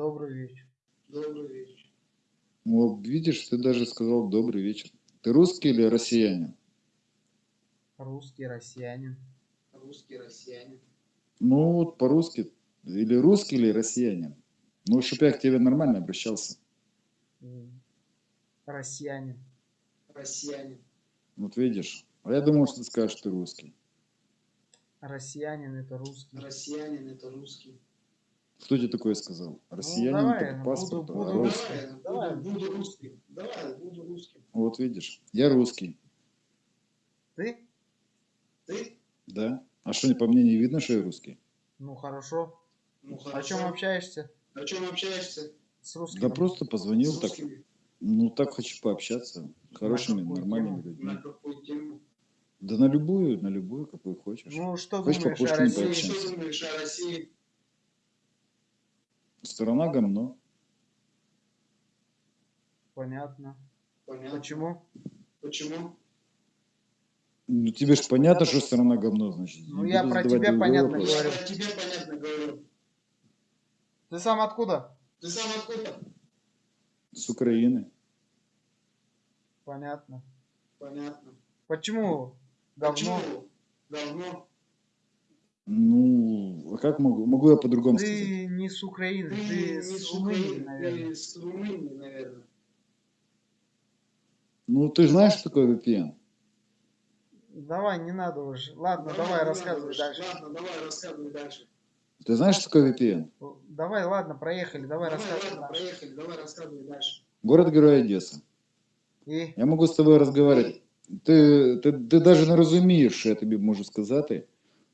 Добрый вечер. Добрый вечер. Вот, видишь, ты даже сказал добрый вечер. Ты русский или россиянин? Русский, россиянин. Русский россиянин. Ну, вот по-русски. Или русский, или россиянин. Ну, чтоб я к тебе нормально обращался. Россиянин. Россиянин. Вот видишь. А я думал, что ты скажешь, что ты русский. Россиянин это русский. Россиянин это русский. Кто тебе такое сказал? Россиянин Ну, давай, по паспорту, буду- а буду русский. русским. Давай, Давай. буду, буду русским. Давай, буду русским. Вот видишь. Я русский. Ты? Ты? Да? А что, по мне не видно, что я русский? Ну хорошо. Ну О чем общаешься? О чем общаешься? С русским? Да просто позвонил так. Ну, так хочу пообщаться. с Хорошими, какую нормальными тему? людьми. На какую тему? Да на любую, на любую, какую хочешь. Ну что Хочешь думаешь о России? Что думаешь о России? Страна говно. Понятно. Понятно. Почему? Почему? Ну, тебе же понятно, что страна говно, значит. Ну, я про тебя понятно вопрос. говорю. Я про тебя понятно говорю. Ты сам откуда? Ты сам откуда? С Украины. Понятно. Понятно. Почему? Говно. Почему? Говно. Ну, а как могу? Могу я по-другому сказать? Ты не с Украины, Ты ты не с с Румынии, Украины, наверное. ты с Румынии, наверное. Ну, ты же знаешь, что такое VPN? Давай, не надо уже. Ладно, давай, не рассказывай надо, дальше. Ладно, давай рассказывай дальше. Ты знаешь, что такое VPN? Давай, ладно, проехали, давай, Давай, рассказывай ладно, дальше. проехали, давай рассказывай дальше. Город-герой Одесса. І Я могу з тобою розмовляти. Ти, ти, ти навіть не розумієш, що я тобі можу сказати.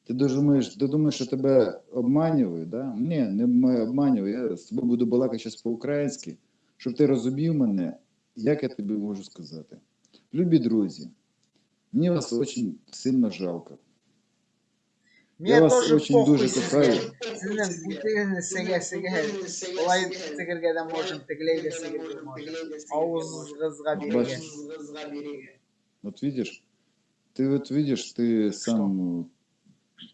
Ти думаєш, ти думаєш, що тебе обманюють, да? Ні, не м- обманюю. Я з тобою буду балакати зараз по-українськи, щоб ти розумів мене, як я тобі можу сказати. Любі друзі, мені вас дуже сильно жалко. Мне вас тоже очень похуй дуже sizga. кохаю. Sizning butun siga siga olay sigirgada можем тиглейга sigirga можем. Ауызыңызға берген. Вот видишь, ты вот видишь, ты сам э,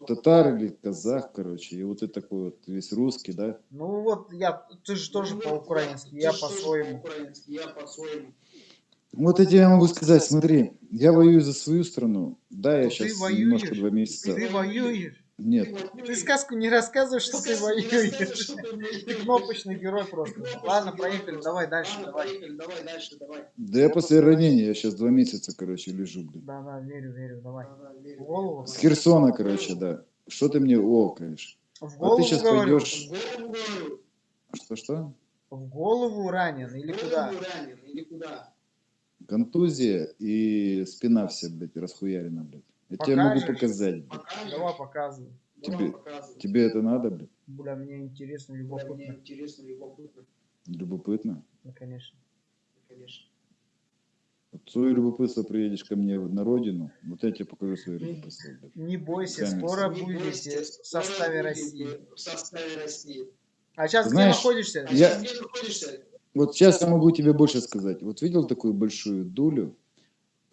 татар или казах, короче, и вот ты такой вот весь русский, да? Ну вот я, ты же тоже по-украински, я по-своему. Вот я тебе могу сказать, смотри, я воюю за свою страну. Да, я Ну, сейчас воюешь. немножко два месяца. Ты воюешь. Нет, Ты сказку не рассказывай, что ты воюешь. Ты кнопочный герой просто. Ладно, проехали, давай дальше, давай. поехали, давай дальше, давай. да я после ранения, я сейчас два месяца, короче, лежу, блин. Да, да, верю, верю, давай. Голову? С Херсона, короче, да. Что ты мне окаешь? А ты сейчас пойдешь... Что-что? В голову ранен или В куда? голову ранен или куда? Контузия и спина вся, блядь, расхуярена, блядь. Я тебе могу показать, блядь. Давай показывай. Давай Тебе- показывай. Тебе это надо, блядь? Бля, мне интересно, Бля, Мне любопытно. интересно, любопытно, Любопытно. Ну, конечно. конечно. Вот свое любопытство приедешь ко мне на родину, вот я тебе покажу свое любопытство. Не бойся, Сами скоро Не будете бойся, в составе России. В составе России. А сейчас Знаешь, где находишься? А Я- сейчас где находишься? Вот сейчас я могу тебе больше сказать. Вот видел такую большую дулю?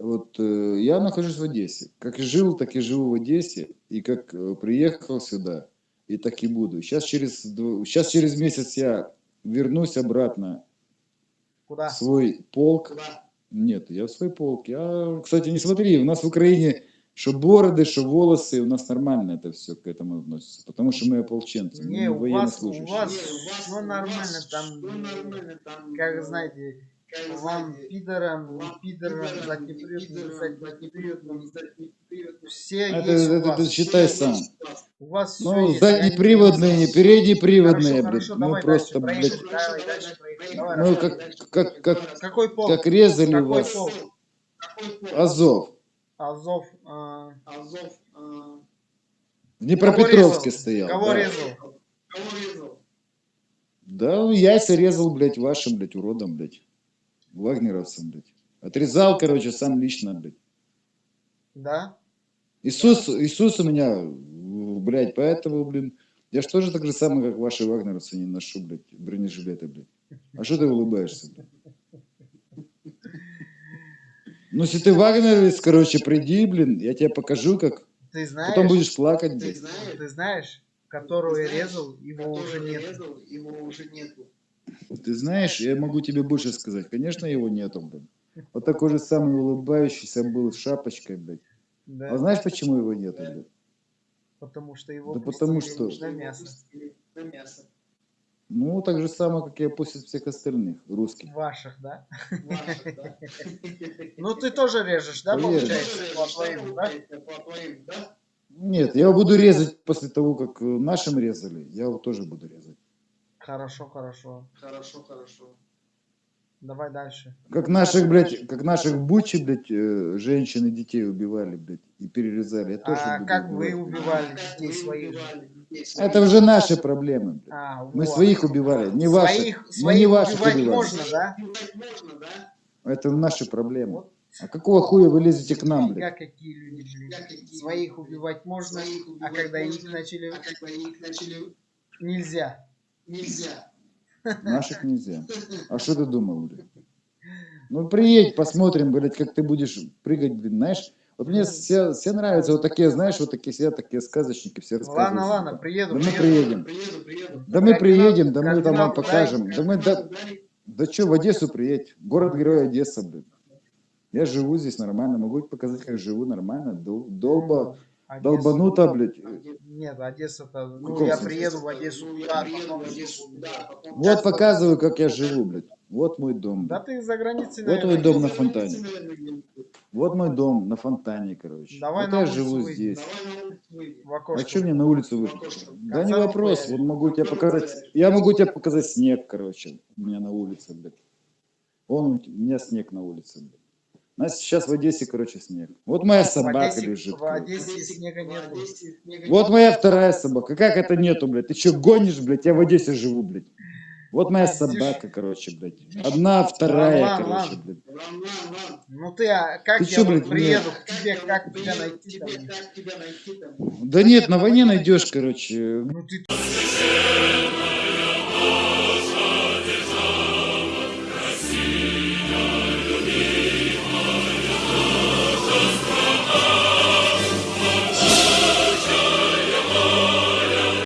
Вот э, я нахожусь в Одессе. Как и жил, так и живу в Одессе. И как э, приехал сюда, и так и буду. Сейчас через, дв- сейчас через месяц я вернусь обратно Куда? в свой полк. Куда? Нет, я в свой полк. Я, кстати, не смотри, у нас в Украине что бороды, что волосы, у нас нормально это все к этому относится. Потому что мы ополченцы, мы Не, не у вас- у военнослужащие. вас- у вас- вас нормально, там, всё нормально, там, Как знаете, вам пидорам, вам не пидорам, за не прет, не за не. Все Это- есть у это вас. считай сам. у вас. Все Ну, есть. заднеприводные, не переднеприводные, Хорошо, блядь. хорошо, Ну, давай просто, дальше, блядь. Давай дальше. Давай, Ну, как, как, как, Какой полк? как резали Какой вас. полк? Азов. Азов. а, Азов. а, В Днепропетровске стоял. Кого да. резал? Кого резал? Да, яйца резал, блядь, вашим, блядь, уродом, блядь. Вагнеровцам, блядь. Отрезал, короче, сам лично, блядь. Да? Иисус, Иисус у меня, блядь, поэтому, блин, я ж тоже так же самое, как ваши вагнеровцы не ношу, блядь, бронежилеты, блядь. А что ты улыбаешься, блядь? Ну, если ты вагнеровец, короче, приди, блин, я тебе покажу, как... Ты знаешь, Потом будешь плакать, Ты блядь. знаешь, ты знаешь, которую я знаешь, резал, его уже нет. резал, его уже нету. Ты знаешь, я могу тебе больше сказать. Конечно, его нету, блин. Вот такой же самый улыбающийся был с шапочкой, блядь. Да. А знаешь, почему его нету, блядь? Потому что его Да потому что- на мясо. На мясо. Ну, так же самое, как и опустят всех остальных, русских. Ваших, да? Ваших, да? Ну ты тоже режешь, да, получается, по твоим, да? По твоим, да? Нет, я его буду резать после того, как э, нашим резали. Я его тоже буду резать. Хорошо, хорошо. Хорошо, хорошо. Давай дальше. Как наших, блядь, как наших Бучи, блядь, э, женщин и детей убивали, блядь, и перерезали. Я тоже А как убивать. убивали А, как детей вы своих? убивали детей своих? Это уже наши проблемы, блядь. А, Мы вот. своих убивали, не ваши. Своих, Мы своих не ваших убивать убивали. можно, да? Убивать можно, да? Это наши проблемы. Вот А какого хуя вы лезете к нам, блядь? Как какие люди, какие- Своих убивать можно, а когда их начали, А когда их начали, нельзя. Нельзя. Наших нельзя. А что ты думал, блядь? Ну приедь, посмотрим, блядь, как ты будешь прыгать, блин, знаешь? Вот мне все, все нравятся вот такие, знаешь, вот такие все такие сказочники, все рассказывают. Ладно, ладно, приеду. Да мы приеду. приедем. Приеду, приеду. Да мы приедем, да мы там вам покажем. Да мы, да, да что, в Одессу приедь. Город-герой Одесса, блин. Я живу здесь нормально, могу показать, как живу нормально. Дол- Долба, Одессу. долбануто, блядь. Нет, Одесса-то, ну каком я смысле? приеду в Одессу, Ну, я приеду в Одессу, да, потом- Вот показываю, как я живу, блядь. Вот мой дом. Да ты за границей, Вот твой дом на фонтане. Вот мой дом на фонтане, короче. Давай вот на я живу выйдем. здесь. Давай на А что мне на улицу выйти? Да не вопрос. Вот могу тебе показать. Я могу тебе показать снег, короче. У меня на улице, блядь. Вон у меня снег на улице, блядь. У нас сейчас в Одессе, короче, снег. Вот моя собака Одессе- лежит. В короче. Снега нет. Вот моя вторая собака. Как это нету, блядь? Ты что, гонишь, блядь? Я в Одессе живу, блядь. Вот моя собака, короче, блядь. Одна, вторая, Ладно, короче, ладно. блядь. Ну ты, а как Ты я чё, блядь, приеду мне- к тебе, как тебя найти там? Как тебя найти там? Да нет, на войне найдешь, короче. Ну ты